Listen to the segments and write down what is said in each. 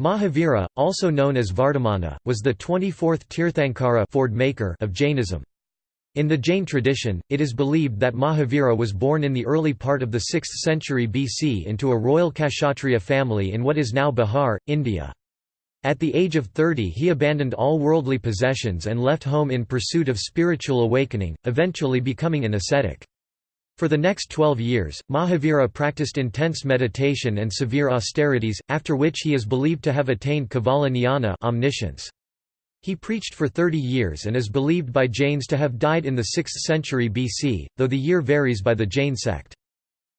Mahavira, also known as Vardhamana, was the 24th Tirthankara maker of Jainism. In the Jain tradition, it is believed that Mahavira was born in the early part of the 6th century BC into a royal Kshatriya family in what is now Bihar, India. At the age of 30 he abandoned all worldly possessions and left home in pursuit of spiritual awakening, eventually becoming an ascetic. For the next twelve years, Mahavira practiced intense meditation and severe austerities, after which he is believed to have attained Kevala Jnana omniscience. He preached for 30 years and is believed by Jains to have died in the 6th century BC, though the year varies by the Jain sect.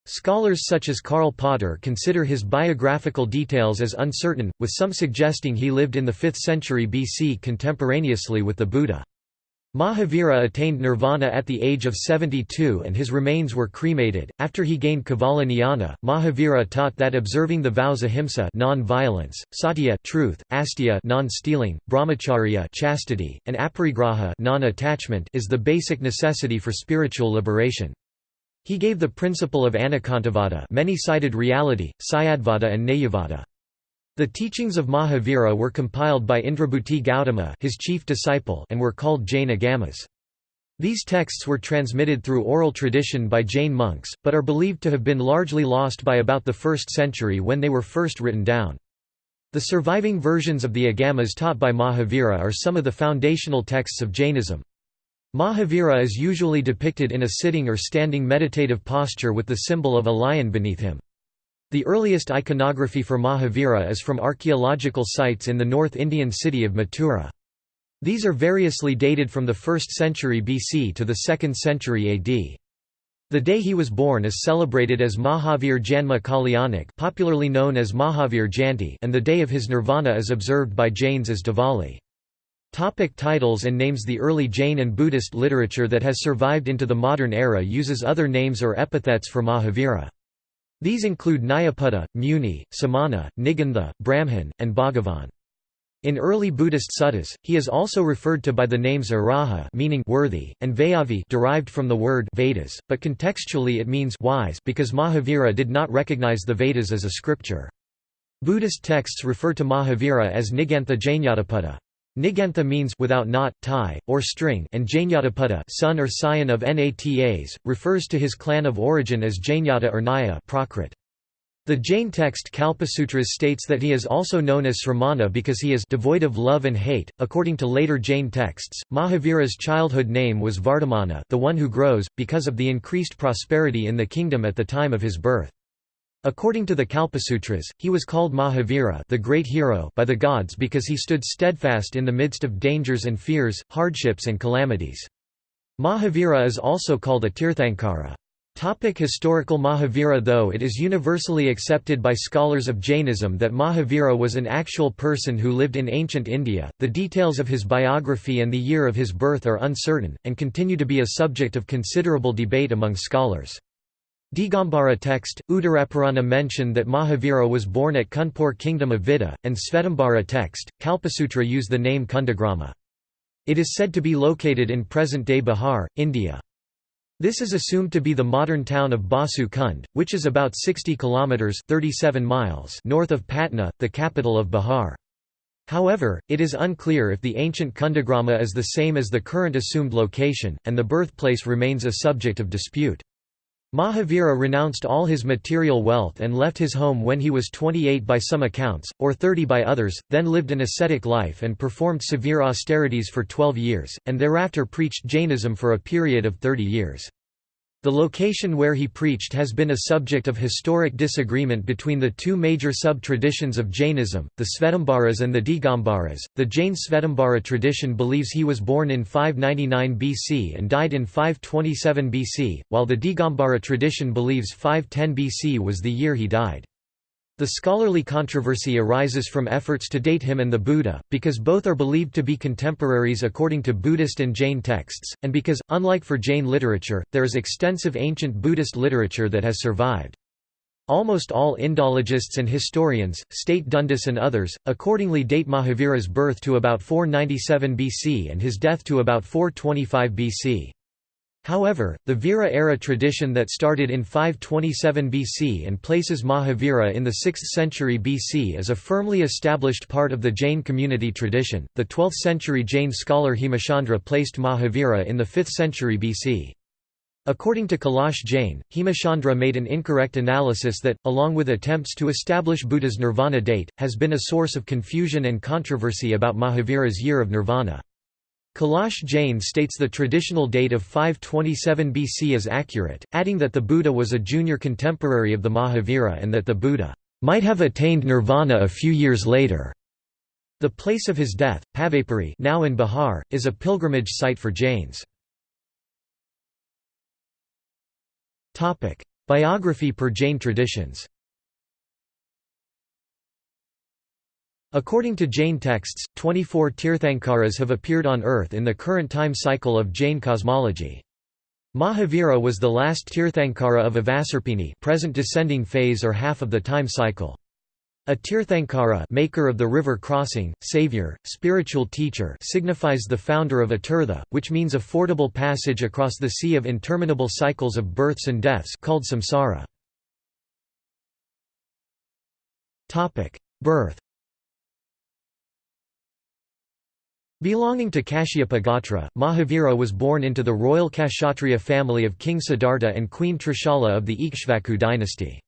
Scholars such as Karl Potter consider his biographical details as uncertain, with some suggesting he lived in the 5th century BC contemporaneously with the Buddha. Mahavira attained nirvana at the age of 72 and his remains were cremated. After he gained Kevala Jnana, Mahavira taught that observing the vows ahimsa non-violence, satya truth, asteya non-stealing, brahmacharya chastity, and aparigraha non-attachment is the basic necessity for spiritual liberation. He gave the principle of anekantavada many-sided reality, syadvada and nayavada. The teachings of Mahavira were compiled by Indrabhuti Gautama his chief disciple and were called Jain Agamas. These texts were transmitted through oral tradition by Jain monks, but are believed to have been largely lost by about the 1st century when they were first written down. The surviving versions of the Agamas taught by Mahavira are some of the foundational texts of Jainism. Mahavira is usually depicted in a sitting or standing meditative posture with the symbol of a lion beneath him. The earliest iconography for Mahavira is from archaeological sites in the North Indian city of Mathura. These are variously dated from the 1st century BC to the 2nd century AD. The day he was born is celebrated as Mahavir Janma Kalyanak popularly known as Mahavir Jayanti and the day of his nirvana is observed by Jains as Diwali. Topic titles and names The early Jain and Buddhist literature that has survived into the modern era uses other names or epithets for Mahavira. These include Nyapada, Muni, Samana, Nigantha, Brahman, and Bhagavan. In early Buddhist suttas, he is also referred to by the names Araha meaning worthy, and Vayavi derived from the word Vedas, but contextually it means wise because Mahavira did not recognize the Vedas as a scripture. Buddhist texts refer to Mahavira as Nigantha Jnanapada. Nigantha means without knot, tie, or string and Jnanapada son or scion of Natas, refers to his clan of origin as Jnata or Naya Prakrit. The Jain text Kalpasutras states that he is also known as Sramana because he is devoid of love and hate. According to later Jain texts, Mahavira's childhood name was Vardhamana, the one who grows, because of the increased prosperity in the kingdom at the time of his birth. According to the Kalpasutras, he was called Mahavira the great hero by the gods because he stood steadfast in the midst of dangers and fears, hardships and calamities. Mahavira is also called a Tirthankara. Topic historical Mahavira Though it is universally accepted by scholars of Jainism that Mahavira was an actual person who lived in ancient India, the details of his biography and the year of his birth are uncertain, and continue to be a subject of considerable debate among scholars. Digambara text, Uttarapurana mention that Mahavira was born at Kunpur kingdom of Vidha, and Svetambara text, Kalpasutra use the name Kundagrama. It is said to be located in present-day Bihar, India. This is assumed to be the modern town of Basu Kund, which is about 60 kilometers (37 miles) north of Patna, the capital of Bihar. However, it is unclear if the ancient Kundagrama is the same as the current assumed location, and the birthplace remains a subject of dispute. Mahavira renounced all his material wealth and left his home when he was 28 by some accounts, or 30 by others, then lived an ascetic life and performed severe austerities for 12 years, and thereafter preached Jainism for a period of 30 years. The location where he preached has been a subject of historic disagreement between the two major sub-traditions of Jainism, the Svetambaras and the Digambaras. The Jain Svetambara tradition believes he was born in 599 BC and died in 527 BC, while the Digambara tradition believes 510 BC was the year he died. The scholarly controversy arises from efforts to date him and the Buddha, because both are believed to be contemporaries according to Buddhist and Jain texts, and because, unlike for Jain literature, there is extensive ancient Buddhist literature that has survived. Almost all Indologists and historians, state Dundas and others, accordingly date Mahavira's birth to about 497 BC and his death to about 425 BC. However, the Vira-era tradition that started in 527 BC and places Mahavira in the 6th century BC is a firmly established part of the Jain community tradition. The 12th century Jain scholar Hemachandra placed Mahavira in the 5th century BC. According to Kailash Jain, Hemachandra made an incorrect analysis that, along with attempts to establish Buddha's nirvana date, has been a source of confusion and controversy about Mahavira's year of nirvana. Kailash Jain states the traditional date of 527 BC is accurate, adding that the Buddha was a junior contemporary of the Mahavira and that the Buddha might have attained nirvana a few years later. The place of his death, Pavapuri now in Bihar, is a pilgrimage site for Jains. Biography per Jain traditions According to Jain texts, 24 Tirthankaras have appeared on earth in the current time cycle of Jain cosmology. Mahavira was the last Tirthankara of Avasarpini present descending phase or half of the time cycle. A Tirthankara maker of the river crossing, savior, spiritual teacher signifies the founder of a tirtha, which means a fordable passage across the sea of interminable cycles of births and deaths called samsara. Birth Belonging to Kashyapa Gotra, Mahavira was born into the royal Kshatriya family of King Siddhartha and Queen Trishala of the Ikshvaku dynasty.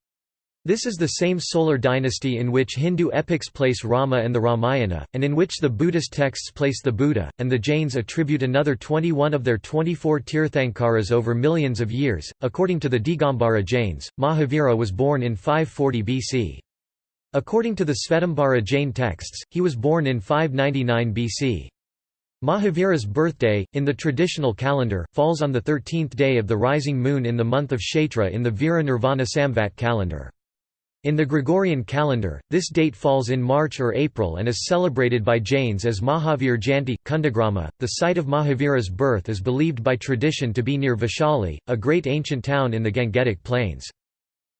This is the same solar dynasty in which Hindu epics place Rama and the Ramayana, and in which the Buddhist texts place the Buddha, and the Jains attribute another 21 of their 24 Tirthankaras over millions of years. According to the Digambara Jains, Mahavira was born in 540 BC. According to the Svetambara Jain texts, he was born in 599 BC. Mahavira's birthday, in the traditional calendar, falls on the 13th day of the rising moon in the month of Kshetra in the Vira Nirvana Samvat calendar. In the Gregorian calendar, this date falls in March or April and is celebrated by Jains as Mahavir Jayanti. Kundagrama, the site of Mahavira's birth is believed by tradition to be near Vaishali, a great ancient town in the Gangetic Plains.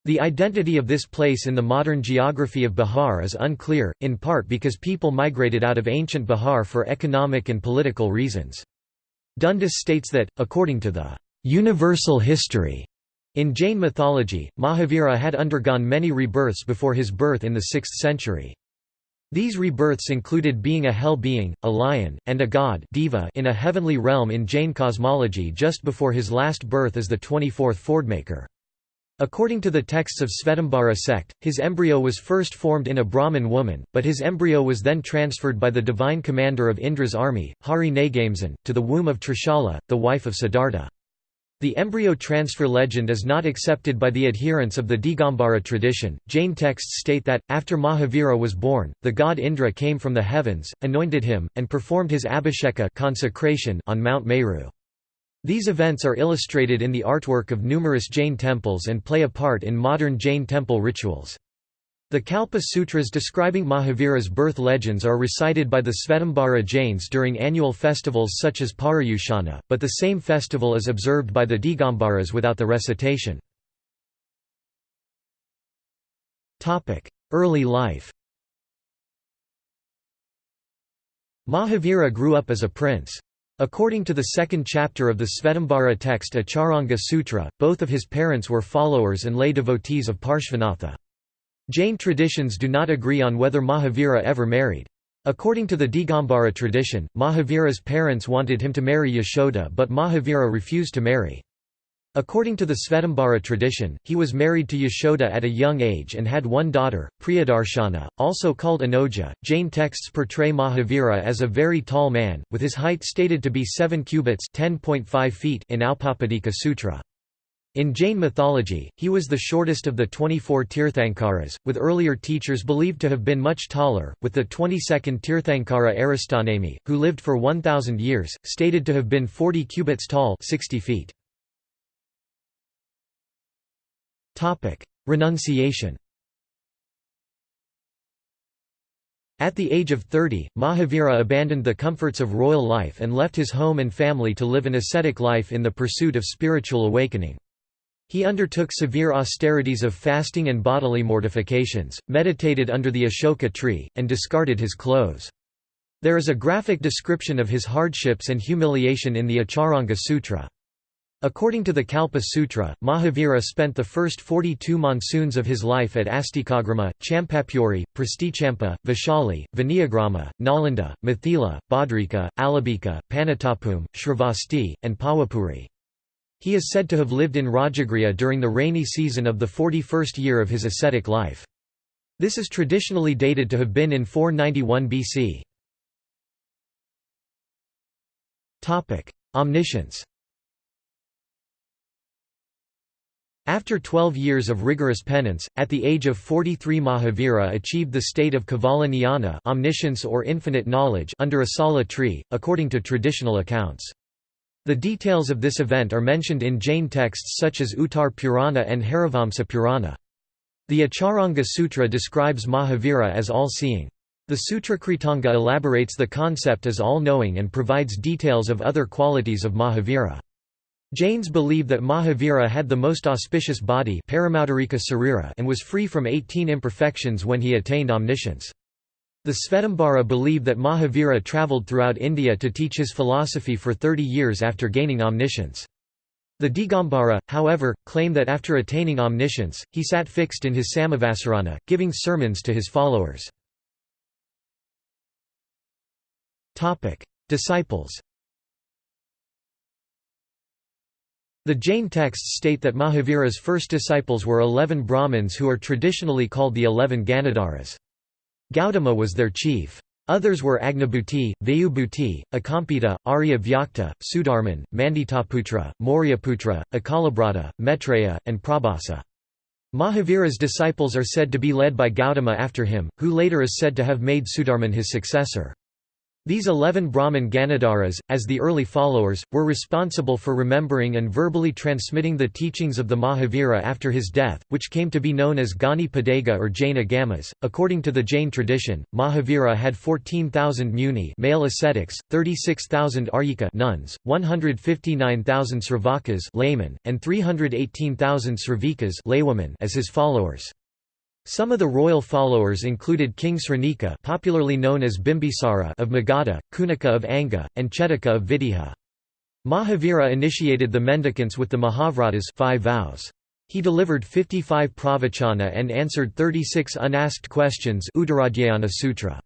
The identity of this place in the modern geography of Bihar is unclear, in part because people migrated out of ancient Bihar for economic and political reasons. Dundas states that, according to the universal history in Jain mythology, Mahavira had undergone many rebirths before his birth in the 6th century. These rebirths included being a hell being, a lion, and a god diva in a heavenly realm in Jain cosmology just before his last birth as the 24th Fordmaker. According to the texts of Svetambara sect, his embryo was first formed in a Brahmin woman, but his embryo was then transferred by the divine commander of Indra's army, Hari Nagamsan, to the womb of Trishala, the wife of Siddhartha. The embryo transfer legend is not accepted by the adherents of the Digambara tradition. Jain texts state that, after Mahavira was born, the god Indra came from the heavens, anointed him, and performed his abhisheka consecration on Mount Meru. These events are illustrated in the artwork of numerous Jain temples and play a part in modern Jain temple rituals. The Kalpa Sutras describing Mahavira's birth legends are recited by the Svetambara Jains during annual festivals such as Paryushana, but the same festival is observed by the Digambaras without the recitation. Early life Mahavira grew up as a prince. According to the second chapter of the Svetambara text Acharanga Sutra, both of his parents were followers and lay devotees of Parshvanatha. Jain traditions do not agree on whether Mahavira ever married. According to the Digambara tradition, Mahavira's parents wanted him to marry Yashoda but Mahavira refused to marry. According to the Svetambara tradition, he was married to Yashoda at a young age and had one daughter, Priyadarshana, also called Anoja. Jain texts portray Mahavira as a very tall man, with his height stated to be 7 cubits (10.5 feet) in Auppapadika Sutra. In Jain mythology, he was the shortest of the 24 Tirthankaras, with earlier teachers believed to have been much taller, with the 22nd Tirthankara Aristanemi, who lived for 1,000 years, stated to have been 40 cubits tall 60 feet. Renunciation At the age of 30, Mahavira abandoned the comforts of royal life and left his home and family to live an ascetic life in the pursuit of spiritual awakening. He undertook severe austerities of fasting and bodily mortifications, meditated under the Ashoka tree, and discarded his clothes. There is a graphic description of his hardships and humiliation in the Acharanga Sutra. According to the Kalpa Sutra, Mahavira spent the first 42 monsoons of his life at Astikagrama, Champapuri, Prastichampa, Vaishali, Vinayagrama, Nalanda, Mithila, Badrika, Alabika, Panatapum, Shravasti, and Pawapuri. He is said to have lived in Rajagriha during the rainy season of the 41st year of his ascetic life. This is traditionally dated to have been in 491 BC. Omniscience After 12 years of rigorous penance, at the age of 43 Mahavira achieved the state of Kevala Jnana omniscience or infinite knowledge under a sala tree, according to traditional accounts. The details of this event are mentioned in Jain texts such as Uttar Purana and Harivamsa Purana. The Acharanga Sutra describes Mahavira as all-seeing. The Sutrakritanga elaborates the concept as all-knowing and provides details of other qualities of Mahavira. Jains believe that Mahavira had the most auspicious body and was free from 18 imperfections when he attained omniscience. The Svetambara believe that Mahavira travelled throughout India to teach his philosophy for 30 years after gaining omniscience. The Digambara, however, claim that after attaining omniscience, he sat fixed in his Samavasarana, giving sermons to his followers. Disciples The Jain texts state that Mahavira's first disciples were eleven Brahmins who are traditionally called the eleven Ganadharas. Gautama was their chief. Others were Agnibhuti, Vayubhuti, Akampita, Arya Vyakta, Sudharman, Manditaputra, Mauryaputra, Akalabrata, Maitreya, and Prabhasa. Mahavira's disciples are said to be led by Gautama after him, who later is said to have made Sudharman his successor. These eleven Brahmin Ganadharas, as the early followers, were responsible for remembering and verbally transmitting the teachings of the Mahavira after his death, which came to be known as Ganipitaka or Jain Agamas. According to the Jain tradition, Mahavira had 14,000 muni male ascetics, 36,000 aryika nuns, 159,000 sravakas laymen, and 318,000 sravikas laywomen as his followers. Some of the royal followers included King Sranika popularly known as Bimbisara of Magadha, Kunika of Anga, and Chetaka of Videha. Mahavira initiated the mendicants with the Mahavratas five vows. He delivered 55 pravachana and answered 36 unasked questions Uttaradhyayana Sutra.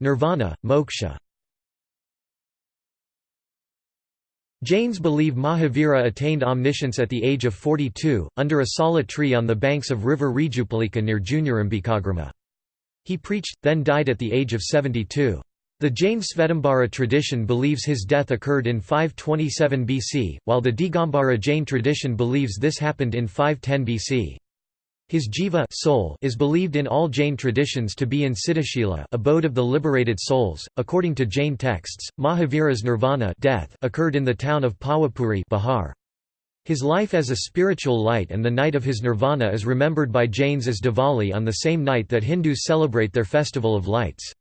Nirvana, moksha Jains believe Mahavira attained omniscience at the age of 42, under a sala tree on the banks of river Rijupalika near Juniorambikagrama. He preached, then died at the age of 72. The Jain Svetambara tradition believes his death occurred in 527 BC, while the Digambara Jain tradition believes this happened in 510 BC. His jiva soul is believed in all Jain traditions to be in Siddhashila abode of the liberated souls. According to Jain texts, Mahavira's nirvana death occurred in the town of Pawapuri Bihar. His life as a spiritual light and the night of his nirvana is remembered by Jains as Diwali on the same night that Hindus celebrate their festival of lights.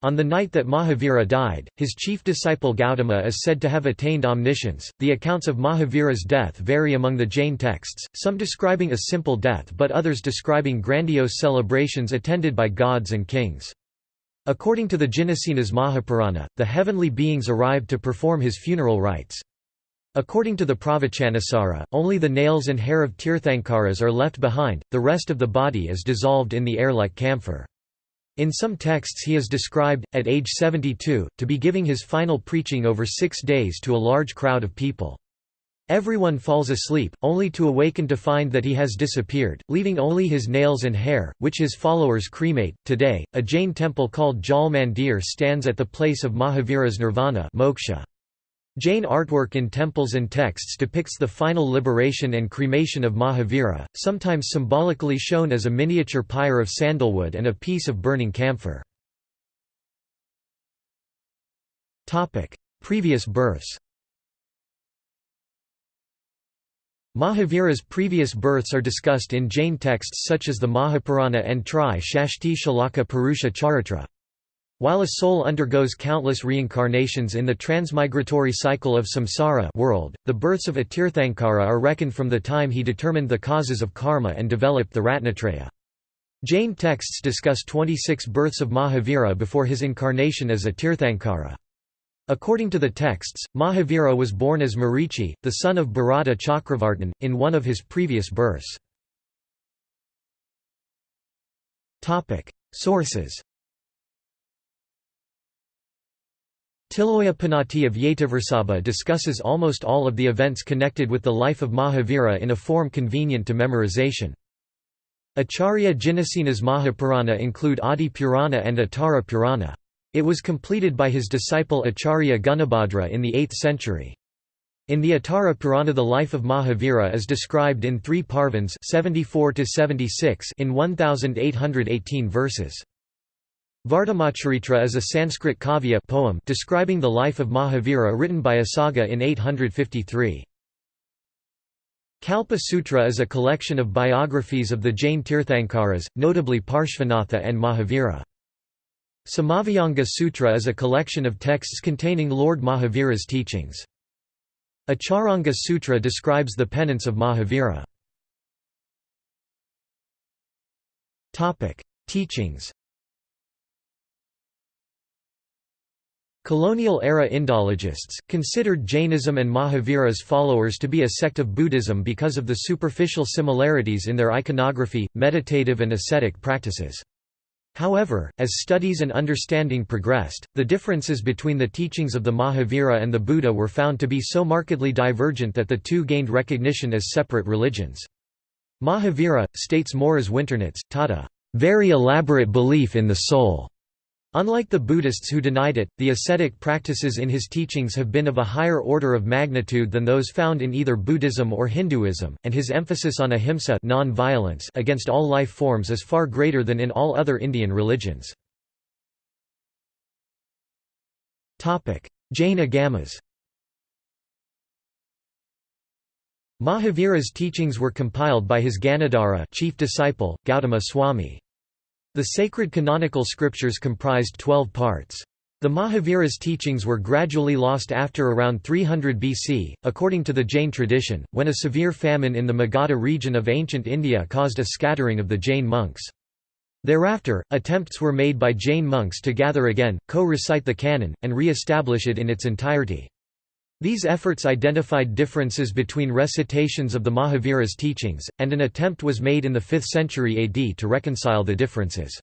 On the night that Mahavira died, his chief disciple Gautama is said to have attained omniscience. The accounts of Mahavira's death vary among the Jain texts, some describing a simple death but others describing grandiose celebrations attended by gods and kings. According to the Jinasenas Mahapurana, the heavenly beings arrived to perform his funeral rites. According to the Pravachanasara, only the nails and hair of Tirthankaras are left behind, the rest of the body is dissolved in the air like camphor. In some texts he is described, at age 72, to be giving his final preaching over six days to a large crowd of people. Everyone falls asleep, only to awaken to find that he has disappeared, leaving only his nails and hair, which his followers cremate. Today, a Jain temple called Jal Mandir stands at the place of Mahavira's nirvana moksha. Jain artwork in temples and texts depicts the final liberation and cremation of Mahavira, sometimes symbolically shown as a miniature pyre of sandalwood and a piece of burning camphor. Previous births Mahavira's previous births are discussed in Jain texts such as the Mahapurana and Tri Shashti Shalaka Purusha Charitra. While a soul undergoes countless reincarnations in the transmigratory cycle of samsara world, the births of a Tirthankara are reckoned from the time he determined the causes of karma and developed the Ratnatraya. Jain texts discuss 26 births of Mahavira before his incarnation as a Tirthankara. According to the texts, Mahavira was born as Marichi, the son of Bharata Chakravartin, in one of his previous births. Sources Tiloya Panati of Yetiversabha discusses almost all of the events connected with the life of Mahavira in a form convenient to memorization. Acharya Jinasena's Mahapurana include Adi Purana and Uttara Purana. It was completed by his disciple Acharya Gunabhadra in the 8th century. In the Uttara Purana the life of Mahavira is described in three parvans 74 in 1818 verses. Vardhamacharitra is a Sanskrit kavya poem describing the life of Mahavira written by Asaga in 853. Kalpa Sutra is a collection of biographies of the Jain Tirthankaras, notably Parshvanatha and Mahavira. Samavayanga Sutra is a collection of texts containing Lord Mahavira's teachings. Acharanga Sutra describes the penance of Mahavira. Teachings Colonial-era Indologists, considered Jainism and Mahavira's followers to be a sect of Buddhism because of the superficial similarities in their iconography, meditative and ascetic practices. However, as studies and understanding progressed, the differences between the teachings of the Mahavira and the Buddha were found to be so markedly divergent that the two gained recognition as separate religions. Mahavira, states Moriz Winternitz, taught a very elaborate belief in the soul. Unlike the Buddhists who denied it, the ascetic practices in his teachings have been of a higher order of magnitude than those found in either Buddhism or Hinduism, and his emphasis on ahimsa non-violence against all life forms is far greater than in all other Indian religions. Jain Agamas Mahavira's teachings were compiled by his Ganadhara chief disciple, Gautama Swami. The sacred canonical scriptures comprised twelve parts. The Mahavira's teachings were gradually lost after around 300 BC, according to the Jain tradition, when a severe famine in the Magadha region of ancient India caused a scattering of the Jain monks. Thereafter, attempts were made by Jain monks to gather again, co-recite the canon, and re-establish it in its entirety. These efforts identified differences between recitations of the Mahavira's teachings, and an attempt was made in the 5th century AD to reconcile the differences.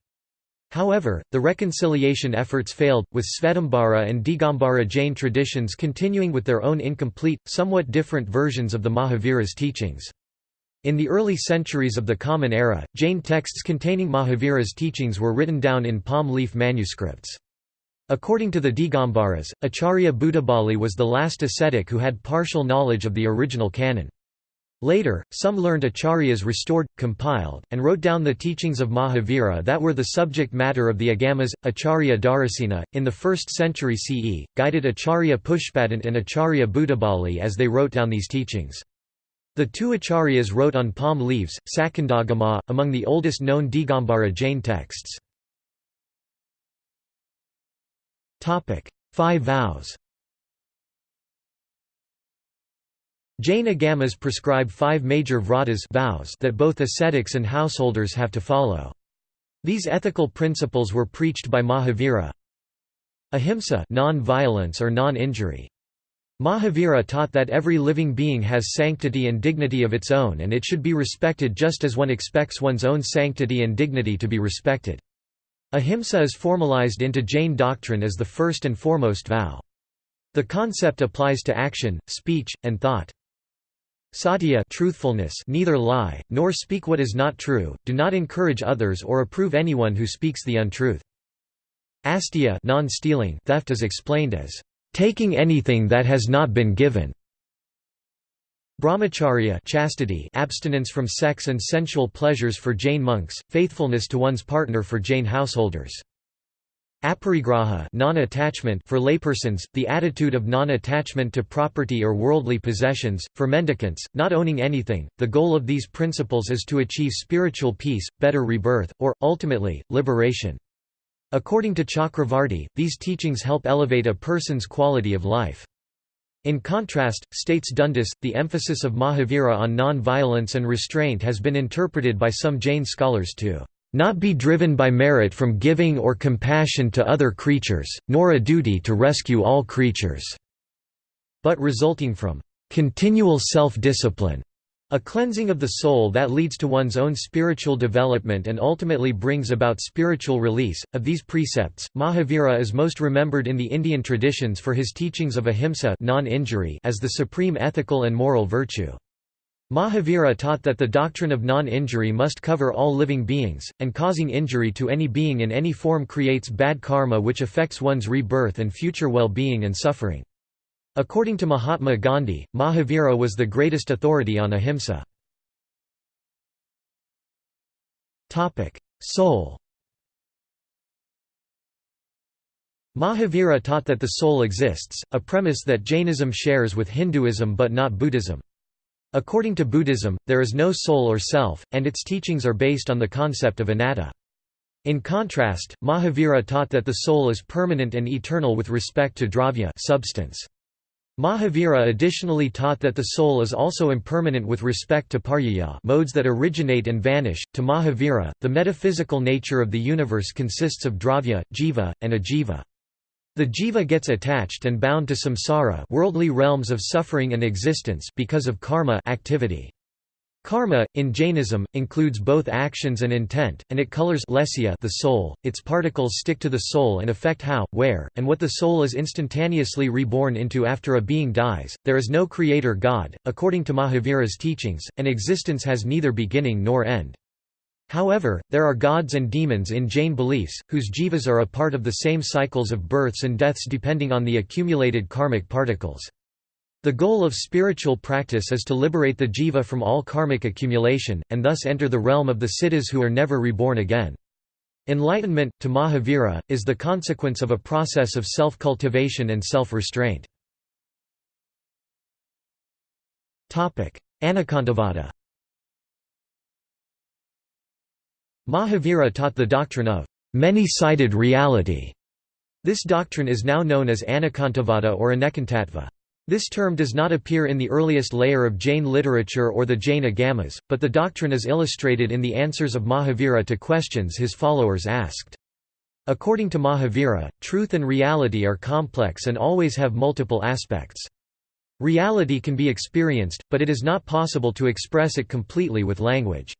However, the reconciliation efforts failed, with Svetambara and Digambara Jain traditions continuing with their own incomplete, somewhat different versions of the Mahavira's teachings. In the early centuries of the Common Era, Jain texts containing Mahavira's teachings were written down in palm leaf manuscripts. According to the Digambaras, Acharya Buddhabali was the last ascetic who had partial knowledge of the original canon. Later, some learned acharyas restored, compiled, and wrote down the teachings of Mahavira that were the subject matter of the Agamas. Acharya Dharasena, in the 1st century CE, guided Acharya Pushpadant and Acharya Buddhabali as they wrote down these teachings. The two acharyas wrote on palm leaves, Shatkhandagama, among the oldest known Digambara Jain texts. Five vows Jain agamas prescribe five major vratas vows that both ascetics and householders have to follow. These ethical principles were preached by Mahavira. Ahimsa non-violence or non-injury. Mahavira taught that every living being has sanctity and dignity of its own and it should be respected just as one expects one's own sanctity and dignity to be respected. Ahimsa is formalized into Jain doctrine as the first and foremost vow. The concept applies to action, speech, and thought. Satya truthfulness neither lie, nor speak what is not true, do not encourage others or approve anyone who speaks the untruth. Asteya non-stealing theft is explained as, "...taking anything that has not been given." Brahmacharya chastity abstinence from sex and sensual pleasures for Jain monks, faithfulness to one's partner for Jain householders. Aparigraha non-attachment for laypersons, the attitude of non-attachment to property or worldly possessions, for mendicants, not owning anything. The goal of these principles is to achieve spiritual peace, better rebirth, or, ultimately, liberation. According to Chakravarti, these teachings help elevate a person's quality of life. In contrast, states Dundas, the emphasis of Mahavira on non-violence and restraint has been interpreted by some Jain scholars to not be driven by merit from giving or compassion to other creatures, nor a duty to rescue all creatures, but resulting from continual self-discipline, a cleansing of the soul that leads to one's own spiritual development and ultimately brings about spiritual release. Of these precepts, Mahavira is most remembered in the Indian traditions for his teachings of ahimsa non-injury as the supreme ethical and moral virtue. Mahavira taught that the doctrine of non-injury must cover all living beings, and causing injury to any being in any form creates bad karma which affects one's rebirth and future well-being and suffering. According to Mahatma Gandhi, Mahavira was the greatest authority on ahimsa. Soul Mahavira taught that the soul exists, a premise that Jainism shares with Hinduism but not Buddhism. According to Buddhism, there is no soul or self, and its teachings are based on the concept of anatta. In contrast, Mahavira taught that the soul is permanent and eternal with respect to dravya substance. Mahavira additionally taught that the soul is also impermanent with respect to paryaya modes that originate and vanish. To Mahavira, the metaphysical nature of the universe consists of dravya, jiva, and ajiva. The jiva gets attached and bound to samsara worldly realms of suffering and existence because of karma activity. Karma, in Jainism, includes both actions and intent, and it colors the soul, its particles stick to the soul and affect how, where, and what the soul is instantaneously reborn into after a being dies. There is no creator God, according to Mahavira's teachings, and existence has neither beginning nor end. However, there are gods and demons in Jain beliefs, whose jivas are a part of the same cycles of births and deaths depending on the accumulated karmic particles. The goal of spiritual practice is to liberate the jiva from all karmic accumulation, and thus enter the realm of the siddhas who are never reborn again. Enlightenment, to Mahavira, is the consequence of a process of self-cultivation and self-restraint. Anekantavada Mahavira taught the doctrine of many-sided reality. This doctrine is now known as Anekantavada or Anekantattva. This term does not appear in the earliest layer of Jain literature or the Jain Agamas, but the doctrine is illustrated in the answers of Mahavira to questions his followers asked. According to Mahavira, truth and reality are complex and always have multiple aspects. Reality can be experienced, but it is not possible to express it completely with language.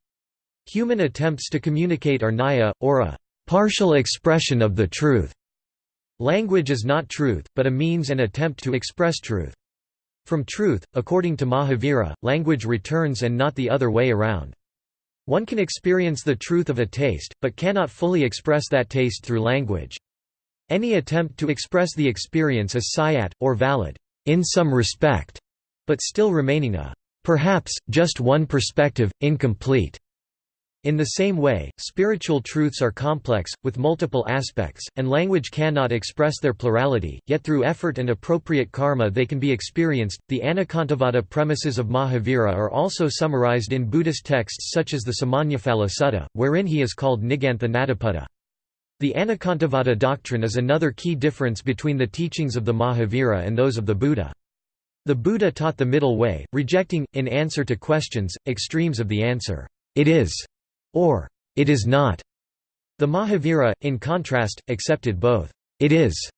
Human attempts to communicate are naya, or a partial expression of the truth. Language is not truth, but a means and attempt to express truth. From truth, according to Mahavira, language returns and not the other way around. One can experience the truth of a taste, but cannot fully express that taste through language. Any attempt to express the experience is sayat, or valid, in some respect, but still remaining a perhaps, just one perspective, incomplete. In the same way, spiritual truths are complex, with multiple aspects, and language cannot express their plurality, yet through effort and appropriate karma they can be experienced. The Anekantavada premises of Mahavira are also summarized in Buddhist texts such as the Samannaphala Sutta, wherein he is called Nigantha Nataputta. The Anekantavada doctrine is another key difference between the teachings of the Mahavira and those of the Buddha. The Buddha taught the middle way, rejecting, in answer to questions, extremes of the answer, it is or it is not. The Mahavira, in contrast, accepted both it is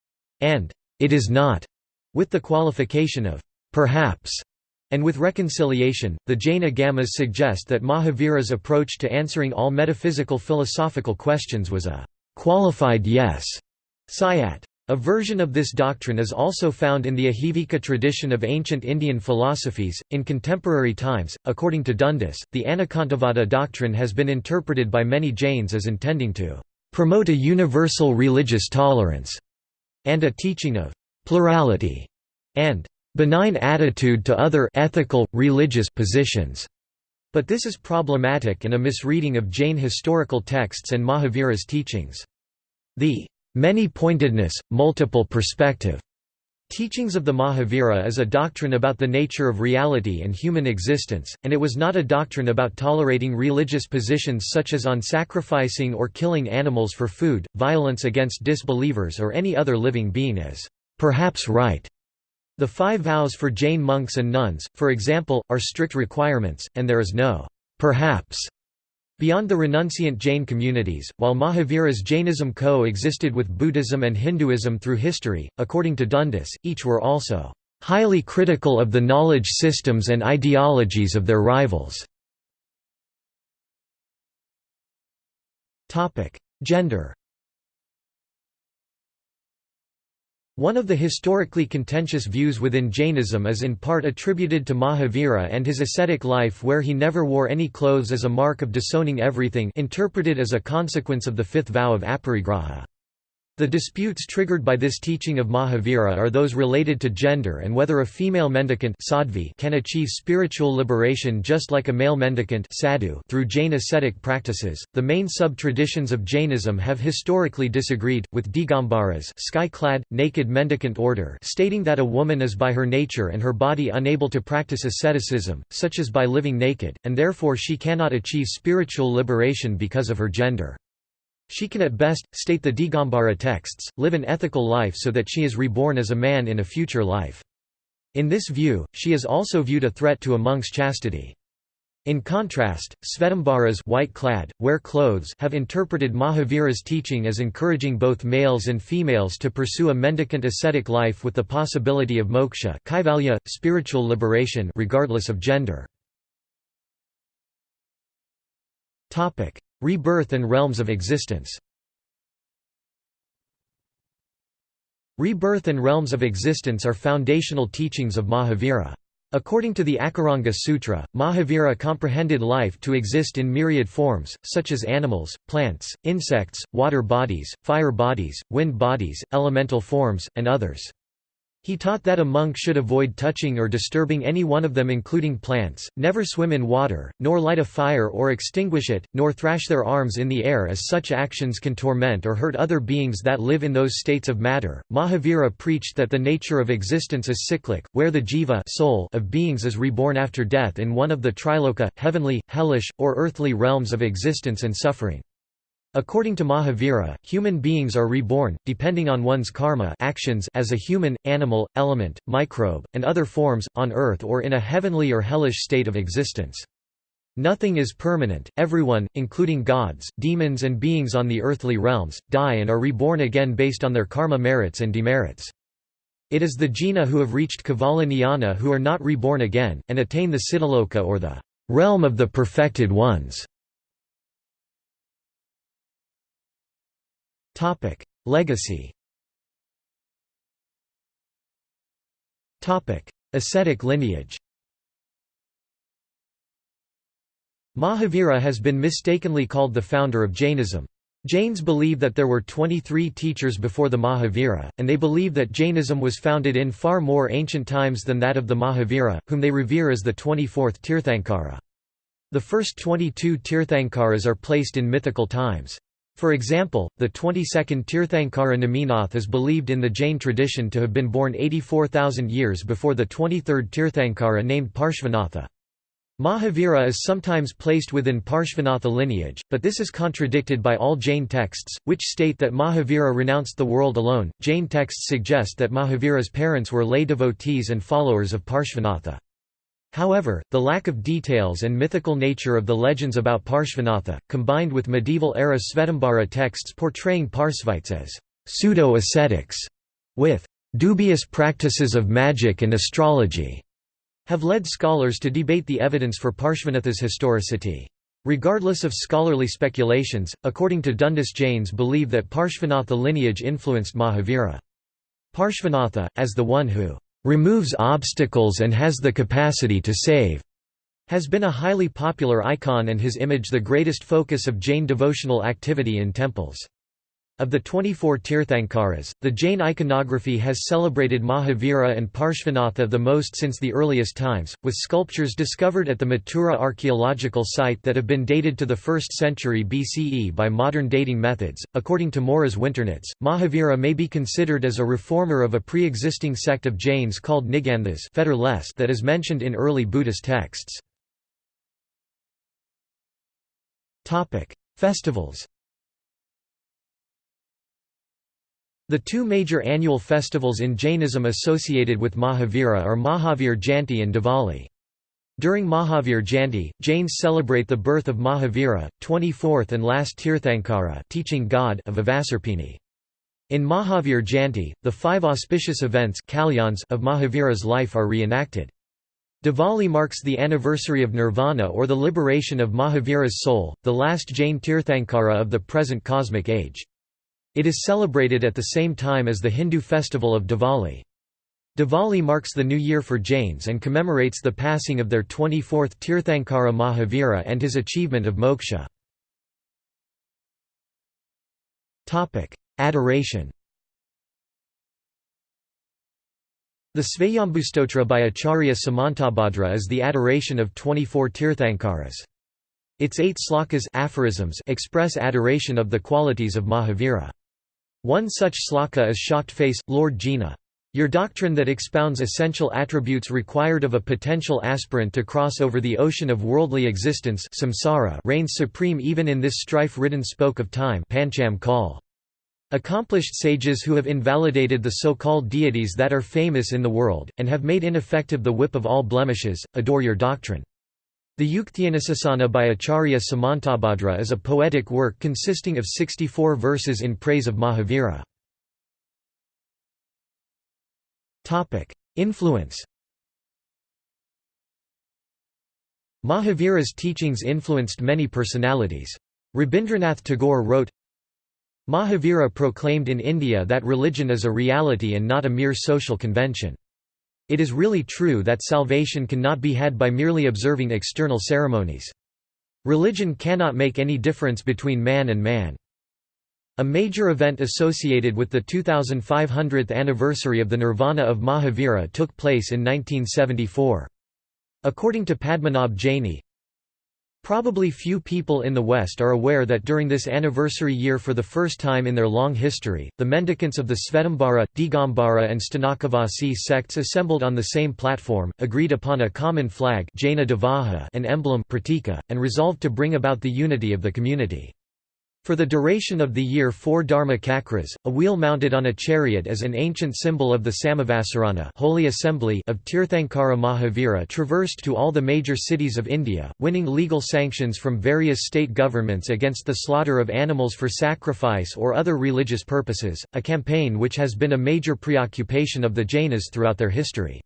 and it is not, with the qualification of perhaps. And with reconciliation, the Jain Agamas suggest that Mahavira's approach to answering all metaphysical philosophical questions was a qualified yes, sayat. A version of this doctrine is also found in the Ajivika tradition of ancient Indian philosophies. In contemporary times, according to Dundas, the Anekantavada doctrine has been interpreted by many Jains as intending to promote a universal religious tolerance and a teaching of plurality and benign attitude to other ethical, religious positions. But this is problematic and a misreading of Jain historical texts and Mahavira's teachings. The Many-pointedness, multiple perspective. Teachings of the Mahavira is a doctrine about the nature of reality and human existence, and it was not a doctrine about tolerating religious positions such as on sacrificing or killing animals for food, violence against disbelievers or any other living being as perhaps right. The five vows for Jain monks and nuns, for example, are strict requirements, and there is no perhaps Beyond the renunciant Jain communities, while Mahavira's Jainism co-existed with Buddhism and Hinduism through history, according to Dundas, each were also highly critical of the knowledge systems and ideologies of their rivals. Gender One of the historically contentious views within Jainism is in part attributed to Mahavira and his ascetic life where he never wore any clothes as a mark of disowning everything interpreted as a consequence of the fifth vow of aparigraha. The disputes triggered by this teaching of Mahavira are those related to gender and whether a female mendicant can achieve spiritual liberation just like a male mendicant sadhu through Jain ascetic practices. The main sub-traditions of Jainism have historically disagreed, with Digambaras sky-clad, naked mendicant order stating that a woman is by her nature and her body unable to practice asceticism, such as by living naked, and therefore she cannot achieve spiritual liberation because of her gender. She can at best, state the Digambara texts, live an ethical life so that she is reborn as a man in a future life. In this view, she is also viewed a threat to a monk's chastity. In contrast, Svetambaras white-clad, wear clothes have interpreted Mahavira's teaching as encouraging both males and females to pursue a mendicant ascetic life with the possibility of moksha kaivalya, spiritual liberation regardless of gender. Rebirth and realms of existence Rebirth and realms of existence are foundational teachings of Mahavira. According to the Akaranga Sutra, Mahavira comprehended life to exist in myriad forms, such as animals, plants, insects, water bodies, fire bodies, wind bodies, elemental forms, and others. He taught that a monk should avoid touching or disturbing any one of them including plants, never swim in water, nor light a fire or extinguish it, nor thrash their arms in the air as such actions can torment or hurt other beings that live in those states of matter. Mahavira preached that the nature of existence is cyclic, where the jiva soul of beings is reborn after death in one of the triloka, heavenly, hellish, or earthly realms of existence and suffering. According to Mahavira, human beings are reborn, depending on one's karma actions as a human, animal, element, microbe, and other forms, on earth or in a heavenly or hellish state of existence. Nothing is permanent, everyone, including gods, demons and beings on the earthly realms, die and are reborn again based on their karma merits and demerits. It is the jina who have reached Jnana who are not reborn again, and attain the Siddhaloka or the realm of the perfected ones. Topic: Legacy. Topic: Ascetic lineage. Mahavira has been mistakenly called the founder of Jainism. Jains believe that there were 23 teachers before the Mahavira, and they believe that Jainism was founded in far more ancient times than that of the Mahavira, whom they revere as the 24th Tirthankara. The first 22 Tirthankaras are placed in mythical times. For example, the 22nd Tirthankara Neminath is believed in the Jain tradition to have been born 84,000 years before the 23rd Tirthankara named Parshvanatha. Mahavira is sometimes placed within Parshvanatha lineage, but this is contradicted by all Jain texts, which state that Mahavira renounced the world alone. Jain texts suggest that Mahavira's parents were lay devotees and followers of Parshvanatha. However, the lack of details and mythical nature of the legends about Parshvanatha, combined with medieval-era Svetambara texts portraying Parsvites as pseudo-ascetics, with dubious practices of magic and astrology, have led scholars to debate the evidence for Parshvanatha's historicity. Regardless of scholarly speculations, according to Dundas Jains believe that Parshvanatha lineage influenced Mahavira. Parshvanatha, as the one who removes obstacles and has the capacity to save, has been a highly popular icon and his image the greatest focus of Jain devotional activity in temples. Of the 24 Tirthankaras, the Jain iconography has celebrated Mahavira and Parshvanatha the most since the earliest times, with sculptures discovered at the Mathura archaeological site that have been dated to the 1st century BCE by modern dating methods. According to Moriz Winternitz, Mahavira may be considered as a reformer of a pre existing sect of Jains called Niganthas that is mentioned in early Buddhist texts. Festivals The two major annual festivals in Jainism associated with Mahavira are Mahavir Jayanti and Diwali. During Mahavir Jayanti, Jains celebrate the birth of Mahavira, 24th and last Tirthankara teaching god of Avasarpini. In Mahavir Jayanti, the five auspicious events of Mahavira's life are reenacted. Diwali marks the anniversary of Nirvana or the liberation of Mahavira's soul, the last Jain Tirthankara of the present cosmic age. It is celebrated at the same time as the Hindu festival of Diwali. Diwali marks the new year for Jains and commemorates the passing of their 24th Tirthankara Mahavira and his achievement of moksha. Adoration The Svayambhustotra by Acharya Samantabhadra is the adoration of 24 Tirthankaras. Its eight slokas aphorisms express adoration of the qualities of Mahavira. One such sloka is Shocked Face, Lord Jina. Your doctrine that expounds essential attributes required of a potential aspirant to cross over the ocean of worldly existence samsara reigns supreme even in this strife-ridden spoke of time Pancham Kal. Accomplished sages who have invalidated the so-called deities that are famous in the world, and have made ineffective the whip of all blemishes, adore your doctrine. The Yuktyanusasana by Acharya Samantabhadra is a poetic work consisting of 64 verses in praise of Mahavira. Influence Mahavira's teachings influenced many personalities. Rabindranath Tagore wrote, Mahavira proclaimed in India that religion is a reality and not a mere social convention. It is really true that salvation cannot be had by merely observing external ceremonies. Religion cannot make any difference between man and man. A major event associated with the 2500th anniversary of the Nirvana of Mahavira took place in 1974. According to Padmanabh Jaini, Probably few people in the West are aware that during this anniversary year for the first time in their long history, the mendicants of the Svetambara, Digambara and Sthanakavasi sects assembled on the same platform, agreed upon a common flag an emblem and resolved to bring about the unity of the community. For the duration of the year four dharma chakras, a wheel mounted on a chariot as an ancient symbol of the Samavasarana Holy Assembly of Tirthankara Mahavira traversed to all the major cities of India, winning legal sanctions from various state governments against the slaughter of animals for sacrifice or other religious purposes, a campaign which has been a major preoccupation of the Jainas throughout their history.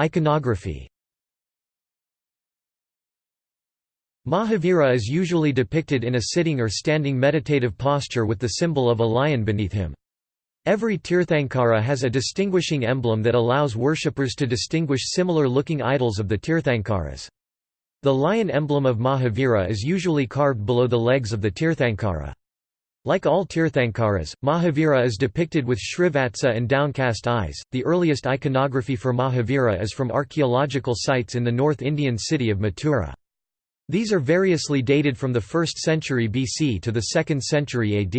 Iconography Mahavira is usually depicted in a sitting or standing meditative posture with the symbol of a lion beneath him. Every Tirthankara has a distinguishing emblem that allows worshippers to distinguish similar-looking idols of the Tirthankaras. The lion emblem of Mahavira is usually carved below the legs of the Tirthankara. Like all Tirthankaras, Mahavira is depicted with shrivatsa and downcast eyes. The earliest iconography for Mahavira is from archaeological sites in the North Indian city of Mathura. These are variously dated from the 1st century BC to the 2nd century AD.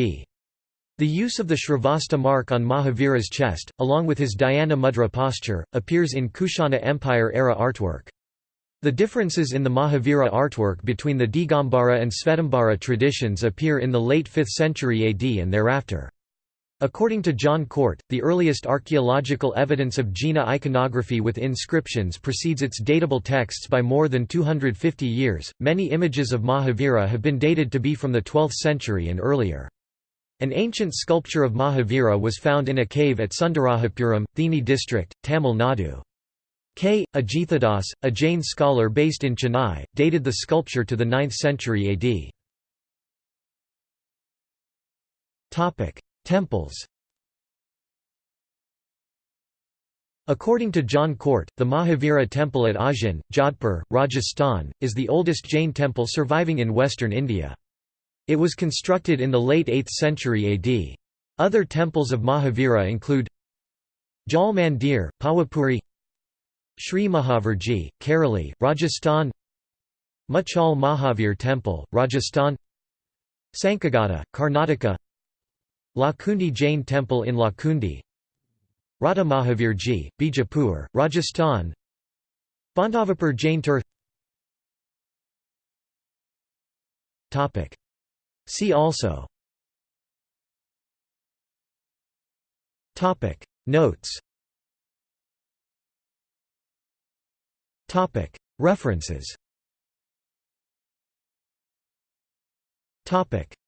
The use of the Shrivatsa mark on Mahavira's chest, along with his Dhyana mudra posture, appears in Kushana Empire-era artwork. The differences in the Mahavira artwork between the Digambara and Svetambara traditions appear in the late 5th century AD and thereafter. According to John Cort, the earliest archaeological evidence of Jina iconography with inscriptions precedes its datable texts by more than 250 years. Many images of Mahavira have been dated to be from the 12th century and earlier. An ancient sculpture of Mahavira was found in a cave at Sundarahapuram, Theni district, Tamil Nadu. K. Ajithadas, a Jain scholar based in Chennai, dated the sculpture to the 9th century AD. Temples According to John Cort, the Mahavira temple at Osian, Jodhpur, Rajasthan, is the oldest Jain temple surviving in western India. It was constructed in the late 8th century AD. Other temples of Mahavira include Jal Mandir, Pawapuri Sri Mahavirji, Karauli, Rajasthan Machal Mahavir Temple, Rajasthan Sankhagada, Karnataka Lakkundi Jain Temple in Lakkundi. Radha Mahavirji, Bijapur, Rajasthan. Bandhavapur Jain Tur. See also. Notes. References.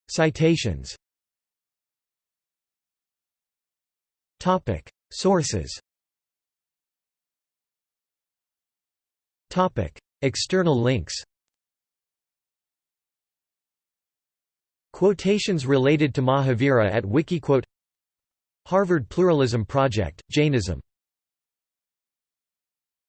Citations Sources. External links. Quotations related to Mahavira at Wikiquote. Harvard Pluralism Project, Jainism